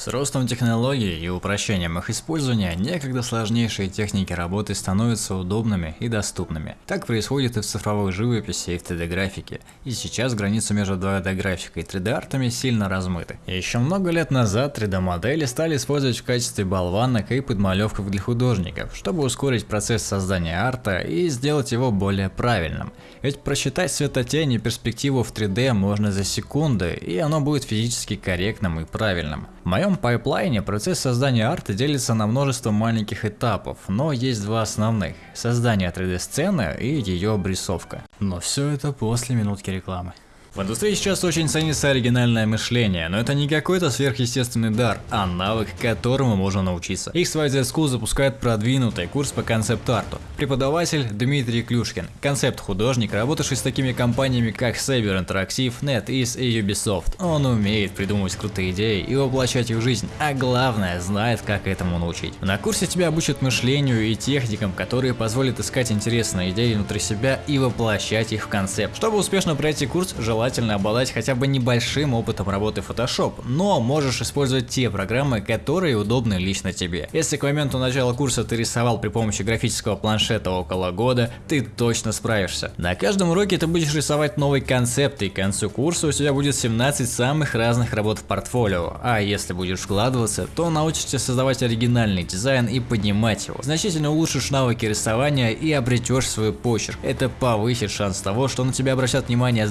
С ростом технологий и упрощением их использования, некогда сложнейшие техники работы становятся удобными и доступными. Так происходит и в цифровой живописи, и в 3D-графике. И сейчас границы между 2D-графикой и 3D-артами сильно размыты. Еще много лет назад 3D-модели стали использовать в качестве болванок и подмалевков для художников, чтобы ускорить процесс создания арта и сделать его более правильным. Ведь просчитать светотень и перспективу в 3D можно за секунды, и оно будет физически корректным и правильным. В моем пайплайне процесс создания арта делится на множество маленьких этапов, но есть два основных – создание 3D-сцены и ее обрисовка. Но все это после минутки рекламы. В индустрии сейчас очень ценится оригинальное мышление, но это не какой-то сверхъестественный дар, а навык, которому можно научиться. XYZ School запускает продвинутый курс по концепт-арту. Преподаватель Дмитрий Клюшкин, концепт-художник, работавший с такими компаниями как Saber Interactive, NetEase и Ubisoft. Он умеет придумывать крутые идеи и воплощать их в жизнь, а главное, знает, как этому научить. На курсе тебя обучат мышлению и техникам, которые позволят искать интересные идеи внутри себя и воплощать их в концепт. Чтобы успешно пройти курс, желательно желательно обладать хотя бы небольшим опытом работы Photoshop, но можешь использовать те программы, которые удобны лично тебе. Если к моменту начала курса ты рисовал при помощи графического планшета около года, ты точно справишься. На каждом уроке ты будешь рисовать новый концепт и к концу курса у тебя будет 17 самых разных работ в портфолио, а если будешь вкладываться, то научишься создавать оригинальный дизайн и поднимать его. Значительно улучшишь навыки рисования и обретешь свой почерк. Это повысит шанс того, что на тебя обращат внимание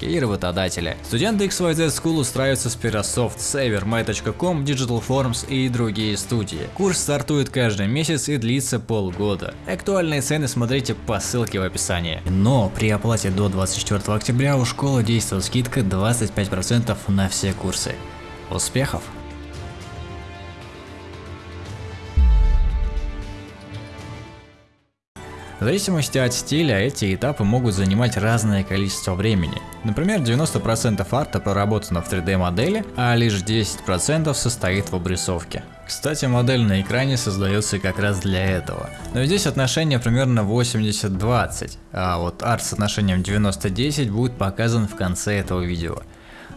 заказчики и работодатели. Студенты XYZ School устраиваются с Pirasoft, Saver, My.com, Digital Forms и другие студии. Курс стартует каждый месяц и длится полгода. Актуальные цены смотрите по ссылке в описании. Но при оплате до 24 октября у школы действует скидка 25% на все курсы. Успехов! В зависимости от стиля эти этапы могут занимать разное количество времени. Например, 90% арта проработано в 3D модели, а лишь 10% состоит в обрисовке. Кстати, модель на экране создается как раз для этого. Но здесь отношение примерно 80-20, а вот арт с отношением 90-10 будет показан в конце этого видео.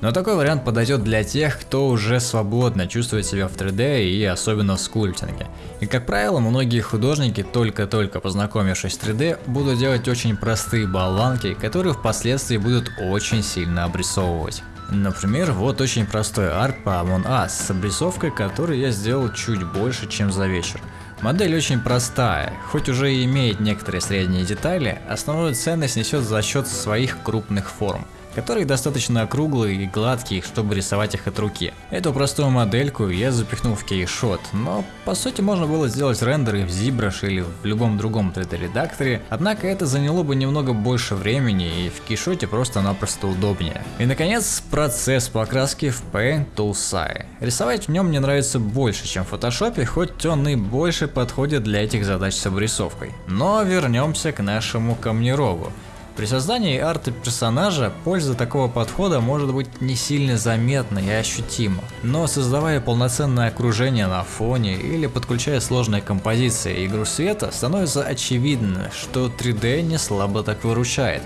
Но такой вариант подойдет для тех, кто уже свободно чувствует себя в 3D и особенно в скульптинге. И как правило, многие художники, только-только познакомившись с 3D, будут делать очень простые болванки, которые впоследствии будут очень сильно обрисовывать. Например, вот очень простой арт по Among Us с обрисовкой, которую я сделал чуть больше, чем за вечер. Модель очень простая, хоть уже и имеет некоторые средние детали, основную ценность несет за счет своих крупных форм которые достаточно округлые и гладкие, чтобы рисовать их от руки. Эту простую модельку я запихнул в кейшот, но по сути можно было сделать рендеры в ZBrush или в любом другом 3D редакторе, однако это заняло бы немного больше времени и в кейшоте просто-напросто удобнее. И наконец процесс покраски в Paint Toolsai. Рисовать в нем мне нравится больше, чем в Photoshop, хоть он и больше подходит для этих задач с обрисовкой. Но вернемся к нашему камнерогу. При создании арта персонажа польза такого подхода может быть не сильно заметна и ощутима, но создавая полноценное окружение на фоне или подключая сложные композиции и игру света, становится очевидно, что 3D не слабо так выручает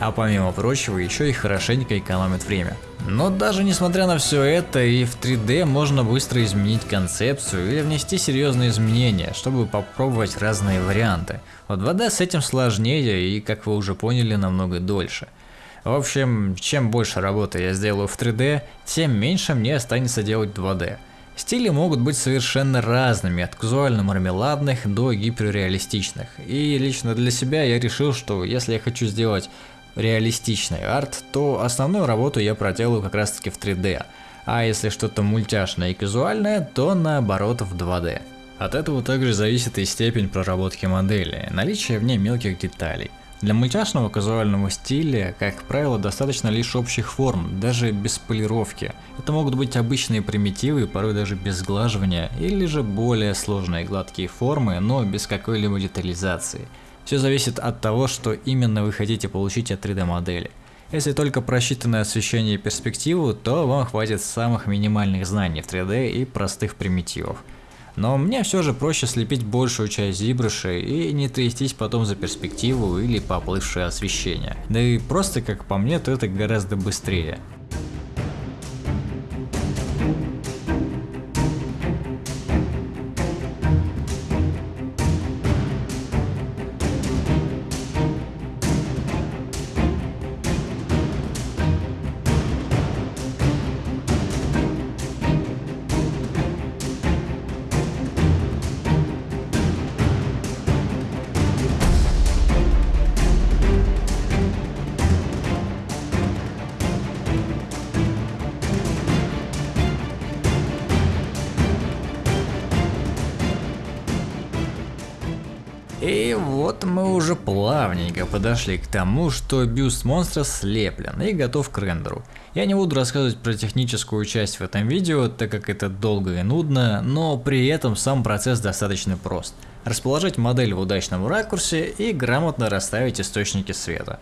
а помимо прочего еще и хорошенько экономит время. Но даже несмотря на все это, и в 3D можно быстро изменить концепцию или внести серьезные изменения, чтобы попробовать разные варианты. В 2D с этим сложнее и, как вы уже поняли, намного дольше. В общем, чем больше работы я сделаю в 3D, тем меньше мне останется делать 2D. Стили могут быть совершенно разными, от казуально-мармеладных до гиперреалистичных. И лично для себя я решил, что если я хочу сделать реалистичный арт, то основную работу я проделаю как раз таки в 3D, а если что-то мультяшное и казуальное, то наоборот в 2D. От этого также зависит и степень проработки модели, наличие в ней мелких деталей. Для мультяшного казуального стиля, как правило, достаточно лишь общих форм, даже без полировки. Это могут быть обычные примитивы, порой даже без сглаживания, или же более сложные гладкие формы, но без какой-либо детализации. Все зависит от того, что именно вы хотите получить от 3D модели. Если только просчитанное освещение и перспективу, то вам хватит самых минимальных знаний в 3D и простых примитивов. Но мне все же проще слепить большую часть зибрыша и не трястись потом за перспективу или поплывшее освещение. Да и просто как по мне, то это гораздо быстрее. И вот мы уже плавненько подошли к тому, что бюст монстра слеплен и готов к рендеру. Я не буду рассказывать про техническую часть в этом видео, так как это долго и нудно, но при этом сам процесс достаточно прост. Расположить модель в удачном ракурсе и грамотно расставить источники света.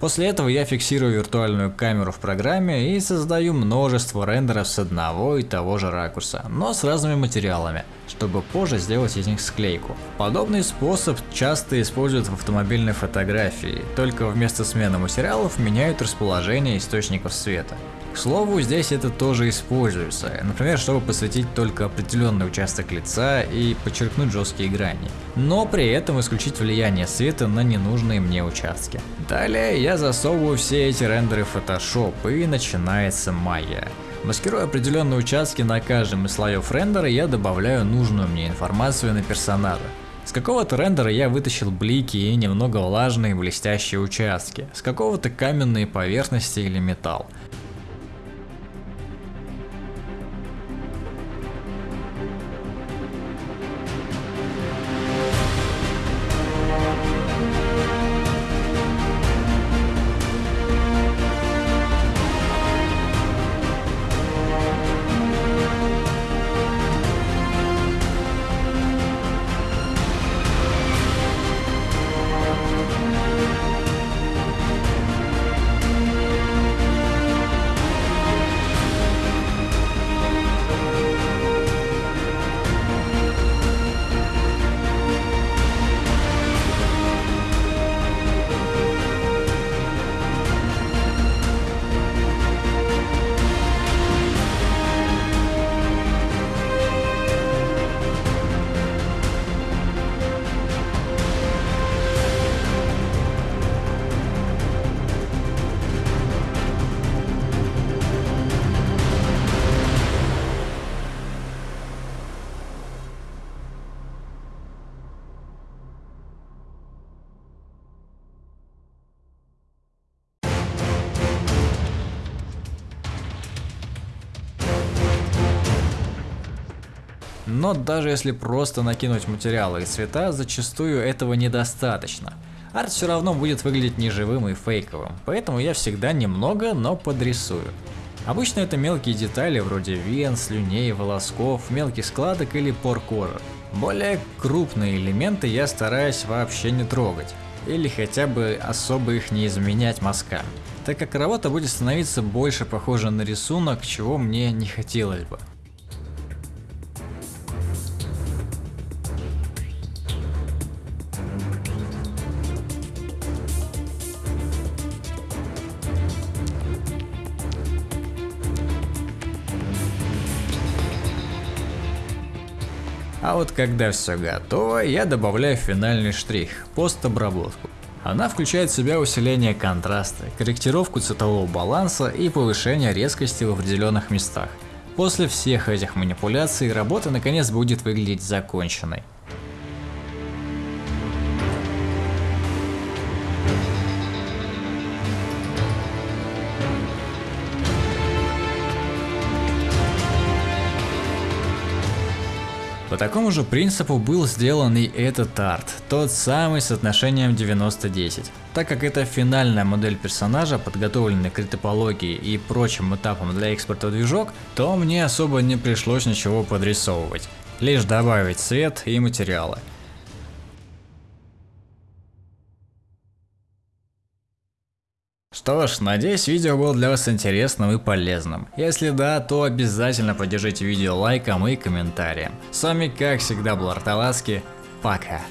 После этого я фиксирую виртуальную камеру в программе и создаю множество рендеров с одного и того же ракурса, но с разными материалами, чтобы позже сделать из них склейку. Подобный способ часто используют в автомобильной фотографии, только вместо смены материалов меняют расположение источников света. К слову, здесь это тоже используется, например, чтобы посветить только определенный участок лица и подчеркнуть жесткие грани, но при этом исключить влияние света на ненужные мне участки. Далее я засовываю все эти рендеры в Photoshop и начинается майя. Маскируя определенные участки на каждом из слоев рендера, я добавляю нужную мне информацию на персонажа. С какого-то рендера я вытащил блики и немного влажные блестящие участки, с какого-то каменные поверхности или металл. Но даже если просто накинуть материалы и цвета, зачастую этого недостаточно. Арт все равно будет выглядеть неживым и фейковым, поэтому я всегда немного, но подрисую. Обычно это мелкие детали вроде вен, слюней, волосков, мелких складок или пор кожи. Более крупные элементы я стараюсь вообще не трогать, или хотя бы особо их не изменять мазками, так как работа будет становиться больше похожа на рисунок, чего мне не хотелось бы. А вот когда все готово, я добавляю финальный штрих – постобработку. Она включает в себя усиление контраста, корректировку цветового баланса и повышение резкости в определенных местах. После всех этих манипуляций работа наконец будет выглядеть законченной. По такому же принципу был сделан и этот арт, тот самый с отношением 90-10. Так как это финальная модель персонажа, подготовленная к ретопологии и прочим этапам для экспорта движок, то мне особо не пришлось ничего подрисовывать, лишь добавить цвет и материалы. Что ж, надеюсь видео было для вас интересным и полезным. Если да, то обязательно поддержите видео лайком и комментарием. С вами как всегда был Арталаски, пока.